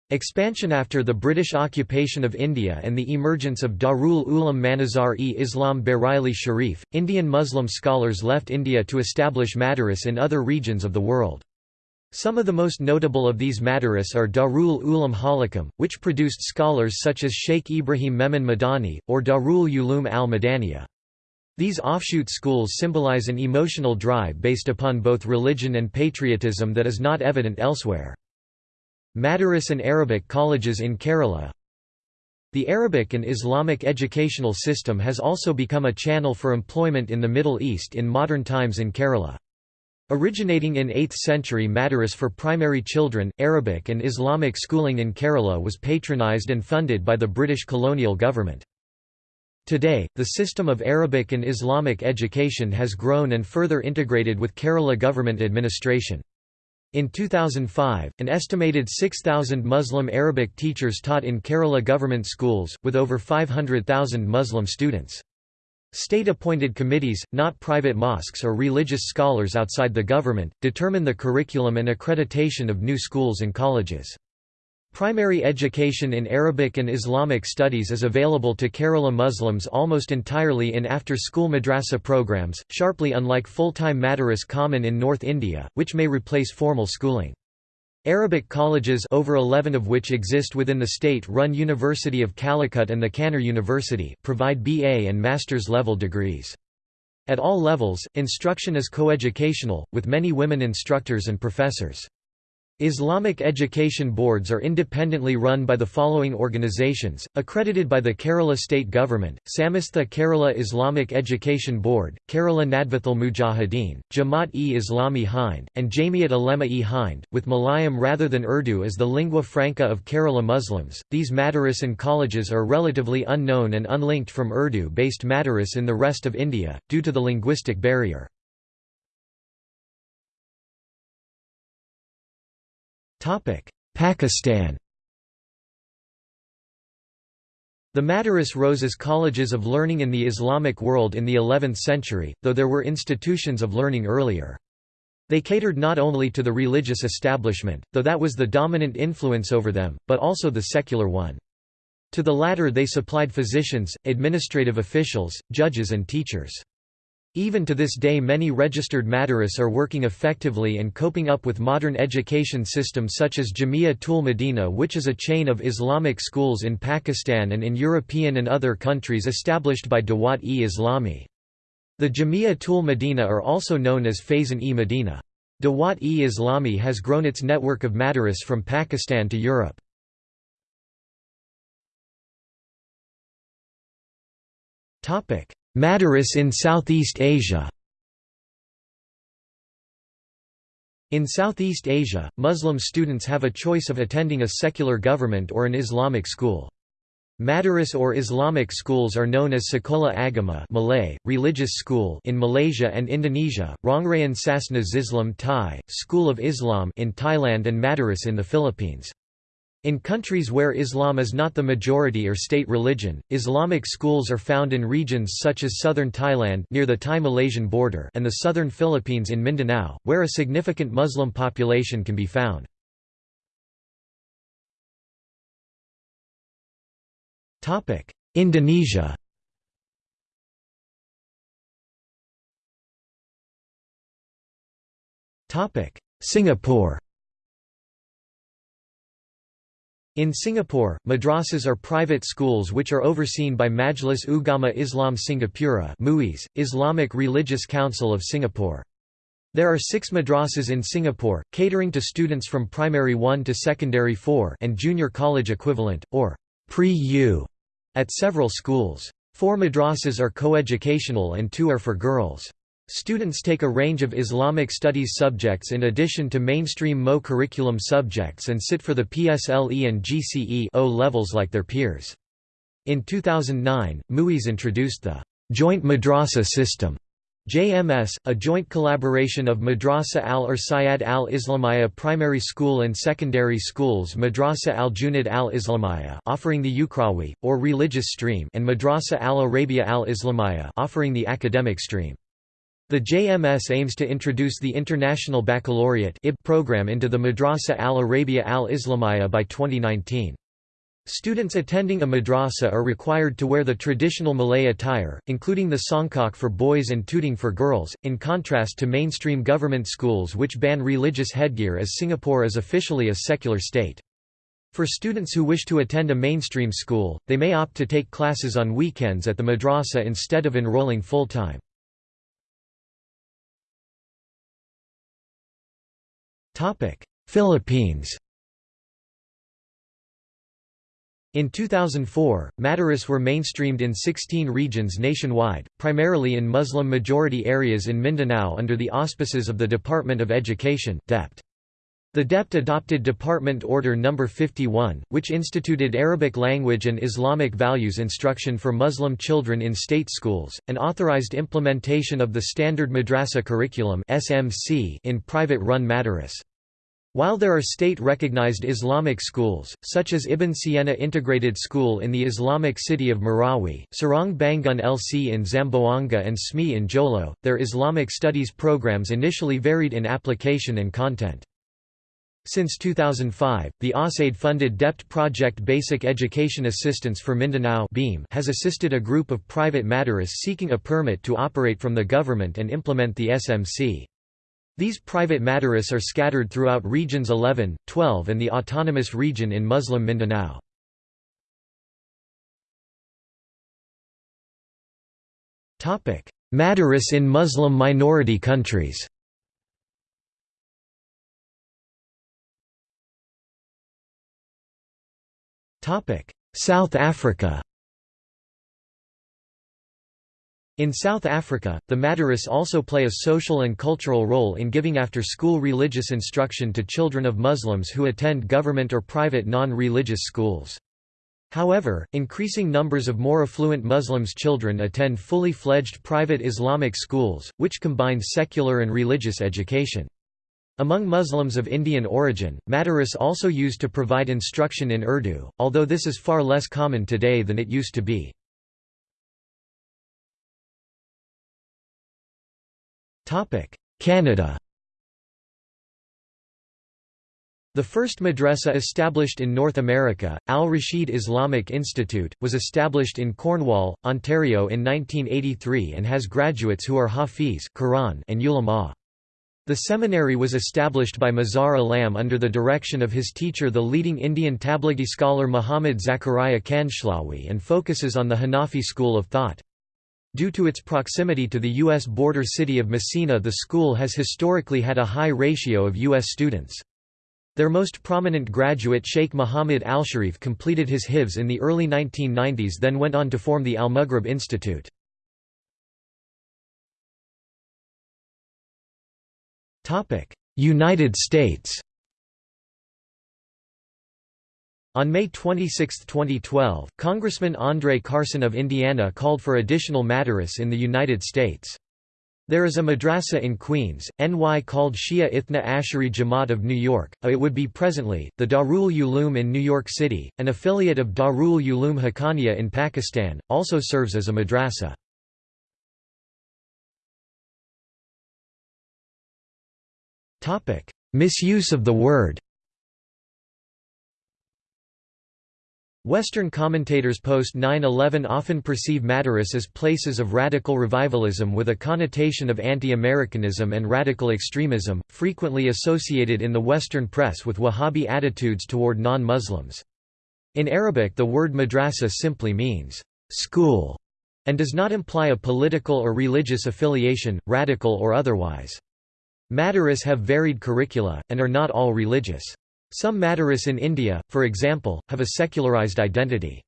Expansion After the British occupation of India and the emergence of Darul Uloom Manazar-e-Islam Bareilly Sharif, Indian Muslim scholars left India to establish madaris in other regions of the world. Some of the most notable of these madaris are Darul Uloom Holcombe, which produced scholars such as Sheikh Ibrahim Memon Madani, or Darul Uloom al-Madaniya. These offshoot schools symbolize an emotional drive based upon both religion and patriotism that is not evident elsewhere. Madaris and Arabic colleges in Kerala The Arabic and Islamic educational system has also become a channel for employment in the Middle East in modern times in Kerala. Originating in 8th century Madaris for primary children, Arabic and Islamic schooling in Kerala was patronized and funded by the British colonial government. Today, the system of Arabic and Islamic education has grown and further integrated with Kerala government administration. In 2005, an estimated 6,000 Muslim Arabic teachers taught in Kerala government schools, with over 500,000 Muslim students. State-appointed committees, not private mosques or religious scholars outside the government, determine the curriculum and accreditation of new schools and colleges. Primary education in Arabic and Islamic studies is available to Kerala Muslims almost entirely in after-school madrasa programs, sharply unlike full-time madaris common in North India, which may replace formal schooling. Arabic colleges over 11 of which exist within the state-run University of Calicut and the Kannur University provide BA and master's level degrees. At all levels, instruction is coeducational, with many women instructors and professors. Islamic education boards are independently run by the following organizations, accredited by the Kerala state government, Samastha Kerala Islamic Education Board, Kerala Nadvathul Mujahideen, Jamaat-e-Islami Hind, and Jamiat Ulema-e Hind, with Malayalam rather than Urdu as the lingua franca of Kerala Muslims. These madaris and colleges are relatively unknown and unlinked from Urdu-based madaris in the rest of India, due to the linguistic barrier. Pakistan The Madaris rose as colleges of learning in the Islamic world in the 11th century, though there were institutions of learning earlier. They catered not only to the religious establishment, though that was the dominant influence over them, but also the secular one. To the latter they supplied physicians, administrative officials, judges and teachers. Even to this day many registered Madaris are working effectively and coping up with modern education systems such as Jamia Tul Medina which is a chain of Islamic schools in Pakistan and in European and other countries established by Dawat-e-Islami. The Jamia Tul Medina are also known as Faizan-e Medina. Dawat-e-Islami has grown its network of Madaris from Pakistan to Europe. Madaris in Southeast Asia In Southeast Asia, Muslim students have a choice of attending a secular government or an Islamic school. Madaris or Islamic schools are known as Sekolah Agama Malay, religious school in Malaysia and Indonesia, Rongrayan Sasana Zislam Thai, School of Islam in Thailand and Madaris in the Philippines. In countries where Islam is not the majority or state religion, Islamic schools are found in regions such as southern Thailand near the Thai-Malaysian border and the southern Philippines in Mindanao, where a significant Muslim population can be found. Indonesia Singapore In Singapore, madrasas are private schools which are overseen by Majlis Ugama Islam Singapura MUIS, Islamic Religious Council of Singapore. There are six madrasas in Singapore, catering to students from primary 1 to secondary 4 and junior college equivalent, or pre-U, at several schools. Four madrasas are coeducational and two are for girls. Students take a range of Islamic studies subjects in addition to mainstream MO curriculum subjects and sit for the PSLE and GCE O levels like their peers. In 2009, MUIS introduced the Joint Madrasa System JMS, a joint collaboration of Madrasa al-Irsayad al-Islamiyya primary school and secondary schools Madrasa al-Junid al-Islamiyya offering the Ukrawi, or religious stream and Madrasa al-Arabia al-Islamiyya offering the academic stream. The JMS aims to introduce the International Baccalaureate program into the Madrasa al-Arabia al-Islamiyya by 2019. Students attending a madrasa are required to wear the traditional Malay attire, including the songkok for boys and tudung for girls, in contrast to mainstream government schools which ban religious headgear as Singapore is officially a secular state. For students who wish to attend a mainstream school, they may opt to take classes on weekends at the madrasa instead of enrolling full-time. Philippines In 2004, Madaris were mainstreamed in 16 regions nationwide, primarily in Muslim-majority areas in Mindanao under the auspices of the Department of Education DepEd. The DepEd adopted Department Order No. 51, which instituted Arabic language and Islamic values instruction for Muslim children in state schools, and authorized implementation of the Standard Madrasa Curriculum in private-run madaris. While there are state-recognized Islamic schools, such as Ibn Siena Integrated School in the Islamic city of Marawi, Sarang Bangun LC in Zamboanga and SME in Jolo, their Islamic studies programs initially varied in application and content. Since 2005, the USAID-funded DepEd project Basic Education Assistance for Mindanao has assisted a group of private madaris seeking a permit to operate from the government and implement the SMC. These private madaris are scattered throughout regions 11, 12 and the autonomous region in Muslim Mindanao. Madaris in Muslim minority countries South Africa In South Africa, the Madaris also play a social and cultural role in giving after-school religious instruction to children of Muslims who attend government or private non-religious schools. However, increasing numbers of more affluent Muslims' children attend fully fledged private Islamic schools, which combine secular and religious education. Among Muslims of Indian origin, Madaris also used to provide instruction in Urdu, although this is far less common today than it used to be. Canada The first madrasa established in North America, Al-Rashid Islamic Institute, was established in Cornwall, Ontario in 1983 and has graduates who are Hafiz Quran and ulama. The seminary was established by Mazhar Alam under the direction of his teacher the leading Indian Tablighi scholar Muhammad Zakaria Kandhlawi and focuses on the Hanafi school of thought. Due to its proximity to the U.S. border city of Massena the school has historically had a high ratio of U.S. students. Their most prominent graduate Sheikh Muhammad Al-Sharif completed his hifz in the early 1990s then went on to form the Al-Maghrib Institute. United States On May 26, 2012, Congressman Andre Carson of Indiana called for additional madaris in the United States. There is a madrasa in Queens, NY called Shia Ithna Ashari Jamaat of New York, it would be presently, the Darul Uloom in New York City, an affiliate of Darul Uloom Haqqaniya in Pakistan, also serves as a madrasa. Misuse of the word Western commentators post 9-11 often perceive Madaris as places of radical revivalism with a connotation of anti-Americanism and radical extremism, frequently associated in the Western press with Wahhabi attitudes toward non-Muslims. In Arabic the word madrasa simply means, school, and does not imply a political or religious affiliation, radical or otherwise. Madaris have varied curricula, and are not all religious. Some Madaris in India, for example, have a secularized identity.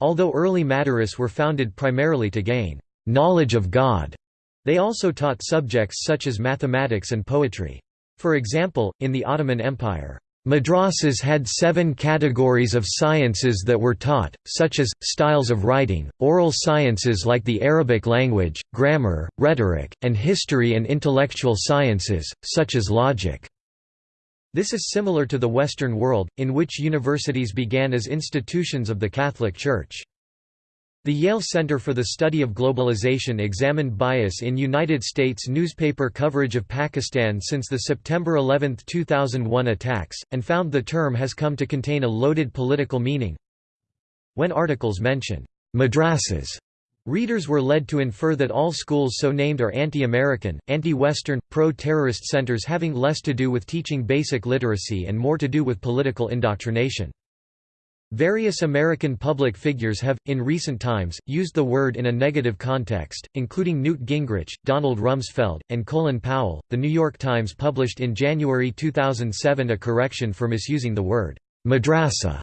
Although early Madaris were founded primarily to gain knowledge of God, They also taught subjects such as mathematics and poetry. For example, in the Ottoman Empire, Madrasas had seven categories of sciences that were taught, such as, styles of writing, oral sciences like the Arabic language, grammar, rhetoric, and history and intellectual sciences, such as logic. This is similar to the Western world, in which universities began as institutions of the Catholic Church. The Yale Center for the Study of Globalization examined bias in United States newspaper coverage of Pakistan since the September 11, 2001 attacks, and found the term has come to contain a loaded political meaning. When articles mention madrasas, readers were led to infer that all schools so named are anti-American, anti-Western, pro-terrorist centers having less to do with teaching basic literacy and more to do with political indoctrination. Various American public figures have, in recent times, used the word in a negative context, including Newt Gingrich, Donald Rumsfeld, and Colin Powell. The New York Times published in January 2007 a correction for misusing the word madrasa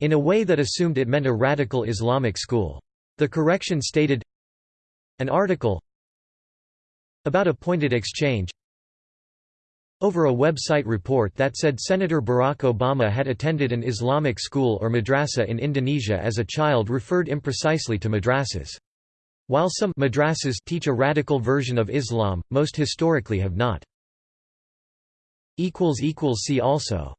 in a way that assumed it meant a radical Islamic school. The correction stated An article about a pointed exchange over a website report that said Senator Barack Obama had attended an Islamic school or madrasa in Indonesia as a child referred imprecisely to madrasas. While some madrasas teach a radical version of Islam, most historically have not. See also